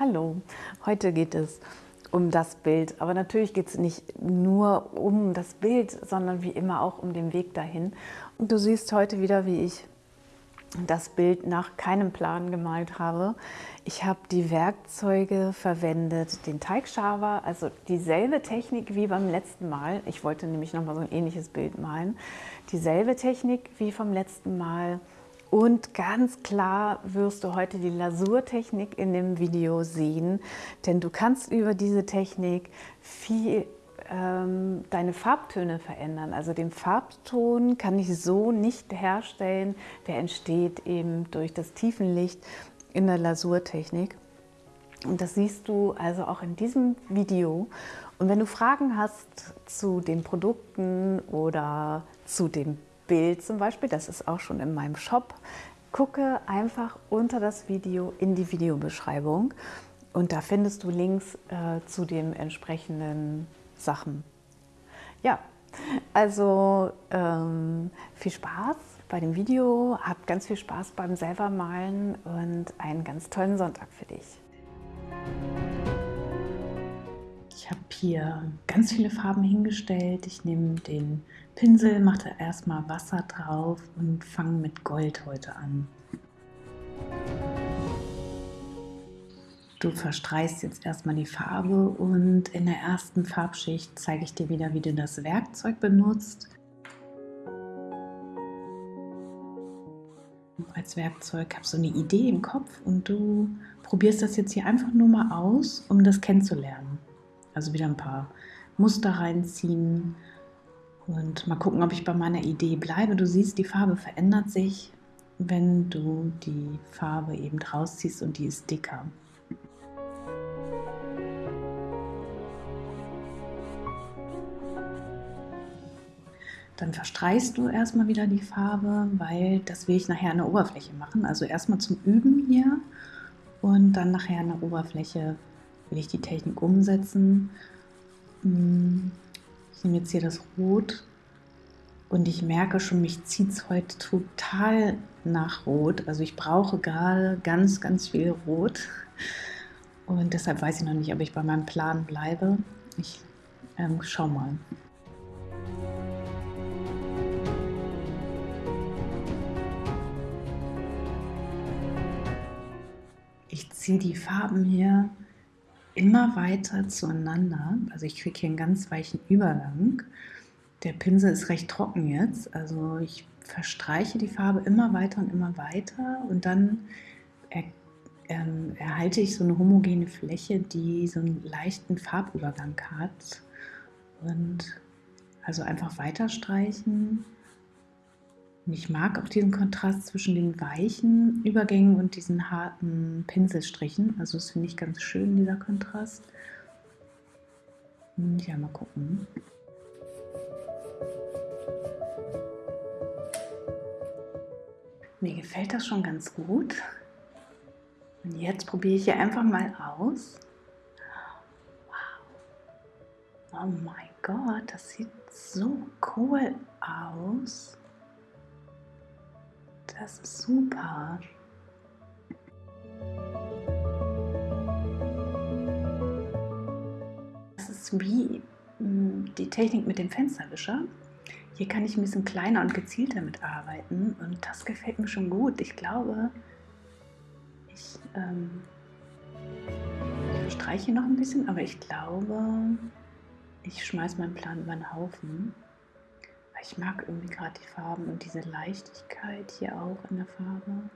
Hallo, heute geht es um das Bild. Aber natürlich geht es nicht nur um das Bild, sondern wie immer auch um den Weg dahin. Und du siehst heute wieder, wie ich das Bild nach keinem Plan gemalt habe. Ich habe die Werkzeuge verwendet, den Teigschaber, also dieselbe Technik wie beim letzten Mal. Ich wollte nämlich nochmal so ein ähnliches Bild malen. Dieselbe Technik wie vom letzten Mal. Und ganz klar wirst du heute die Lasurtechnik in dem Video sehen, denn du kannst über diese Technik viel ähm, deine Farbtöne verändern. Also den Farbton kann ich so nicht herstellen, der entsteht eben durch das Tiefenlicht in der Lasurtechnik. Und das siehst du also auch in diesem Video. Und wenn du Fragen hast zu den Produkten oder zu dem Bild zum Beispiel, das ist auch schon in meinem Shop, gucke einfach unter das Video in die Videobeschreibung und da findest du Links äh, zu den entsprechenden Sachen. Ja, also ähm, viel Spaß bei dem Video, habt ganz viel Spaß beim selber malen und einen ganz tollen Sonntag für dich. Ich habe hier ganz viele Farben hingestellt. Ich nehme den Pinsel, mache da erstmal Wasser drauf und fange mit Gold heute an. Du verstreichst jetzt erstmal die Farbe und in der ersten Farbschicht zeige ich dir wieder, wie du das Werkzeug benutzt. Als Werkzeug habe so eine Idee im Kopf und du probierst das jetzt hier einfach nur mal aus, um das kennenzulernen. Also wieder ein paar Muster reinziehen und mal gucken, ob ich bei meiner Idee bleibe. Du siehst, die Farbe verändert sich, wenn du die Farbe eben rausziehst und die ist dicker. Dann verstreichst du erstmal wieder die Farbe, weil das will ich nachher der Oberfläche machen. Also erstmal zum Üben hier und dann nachher der Oberfläche will ich die Technik umsetzen. Hm, ich nehme jetzt hier das Rot und ich merke schon, mich zieht es heute total nach Rot. Also ich brauche gerade ganz, ganz viel Rot und deshalb weiß ich noch nicht, ob ich bei meinem Plan bleibe. Ich ähm, schau mal. ziehe die Farben hier immer weiter zueinander. Also ich kriege hier einen ganz weichen Übergang. Der Pinsel ist recht trocken jetzt, also ich verstreiche die Farbe immer weiter und immer weiter und dann er, ähm, erhalte ich so eine homogene Fläche, die so einen leichten Farbübergang hat. Und also einfach weiter streichen und ich mag auch diesen Kontrast zwischen den weichen Übergängen und diesen harten Pinselstrichen. Also das finde ich ganz schön, dieser Kontrast. Und ja, mal gucken. Mir gefällt das schon ganz gut. Und jetzt probiere ich hier einfach mal aus. Wow. Oh mein Gott, das sieht so cool aus. Das ist super. Das ist wie hm, die Technik mit dem Fensterwischer. Hier kann ich ein bisschen kleiner und gezielter mitarbeiten und das gefällt mir schon gut. Ich glaube, ich, ähm, ich streiche noch ein bisschen, aber ich glaube, ich schmeiße meinen Plan über den Haufen. Ich mag irgendwie gerade die Farben und diese Leichtigkeit hier auch in der Farbe.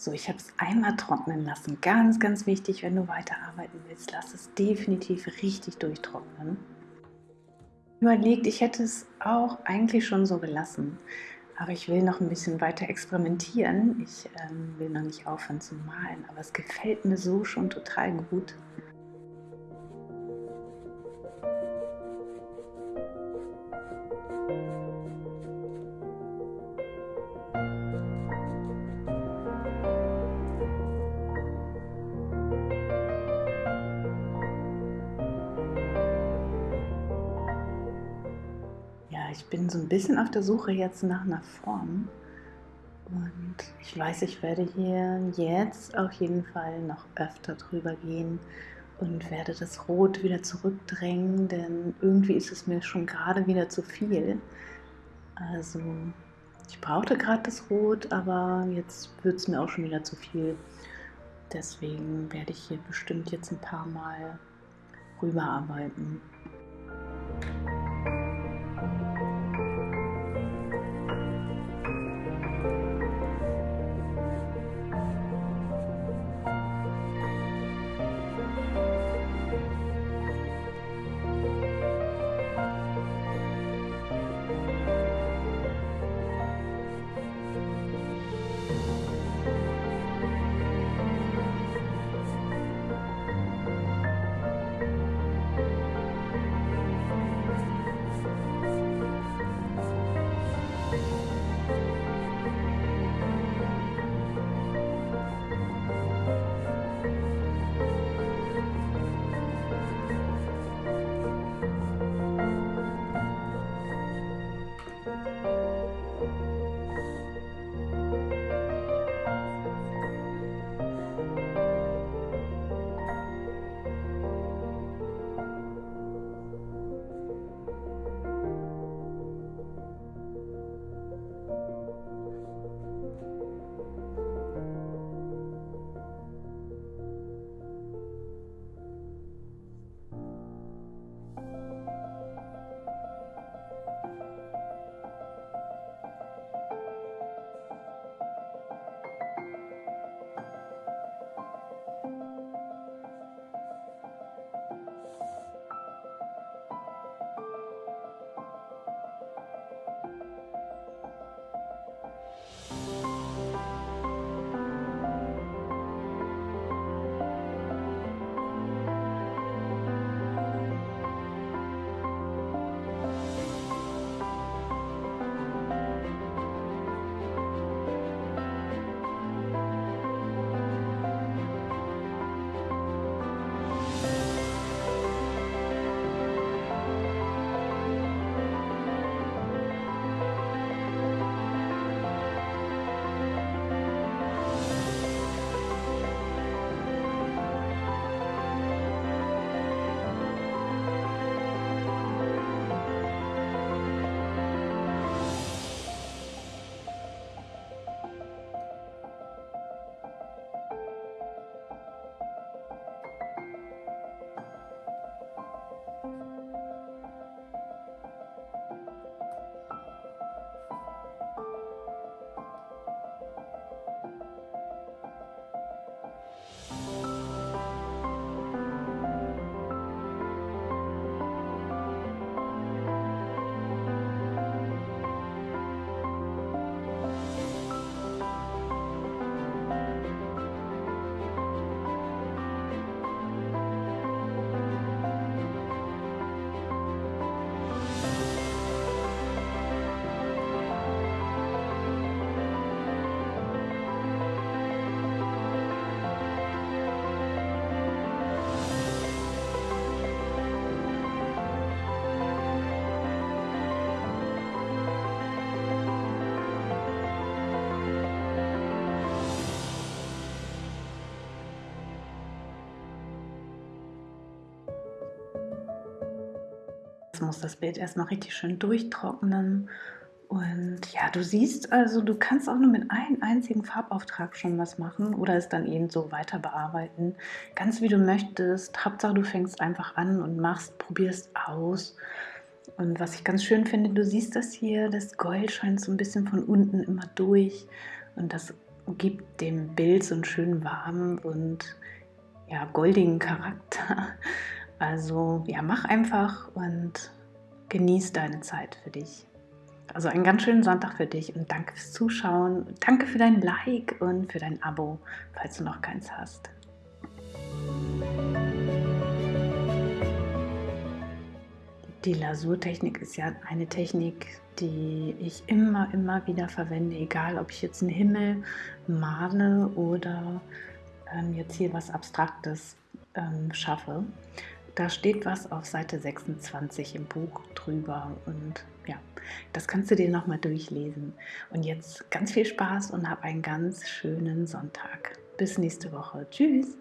So, ich habe es einmal trocknen lassen. Ganz, ganz wichtig, wenn du weiterarbeiten willst, lass es definitiv richtig durchtrocknen. Überlegt, ich hätte es auch eigentlich schon so gelassen, aber ich will noch ein bisschen weiter experimentieren. Ich ähm, will noch nicht aufhören zu malen, aber es gefällt mir so schon total gut. Bin so ein bisschen auf der Suche jetzt nach einer Form. Und ich weiß, ich werde hier jetzt auf jeden Fall noch öfter drüber gehen und werde das Rot wieder zurückdrängen, denn irgendwie ist es mir schon gerade wieder zu viel. Also ich brauchte gerade das Rot, aber jetzt wird es mir auch schon wieder zu viel. Deswegen werde ich hier bestimmt jetzt ein paar Mal rüberarbeiten. Muss das Bild erstmal richtig schön durchtrocknen. Und ja, du siehst also, du kannst auch nur mit einem einzigen Farbauftrag schon was machen oder es dann eben so weiter bearbeiten. Ganz wie du möchtest. Hauptsache, du fängst einfach an und machst, probierst aus. Und was ich ganz schön finde, du siehst das hier, das Gold scheint so ein bisschen von unten immer durch. Und das gibt dem Bild so einen schönen warmen und ja, goldigen Charakter. Also ja, mach einfach und genieß deine Zeit für dich. Also einen ganz schönen Sonntag für dich und danke fürs Zuschauen. Danke für dein Like und für dein Abo, falls du noch keins hast. Die Lasurtechnik ist ja eine Technik, die ich immer, immer wieder verwende, egal ob ich jetzt einen Himmel male oder ähm, jetzt hier was Abstraktes ähm, schaffe. Da steht was auf Seite 26 im Buch drüber und ja, das kannst du dir nochmal durchlesen. Und jetzt ganz viel Spaß und hab einen ganz schönen Sonntag. Bis nächste Woche. Tschüss.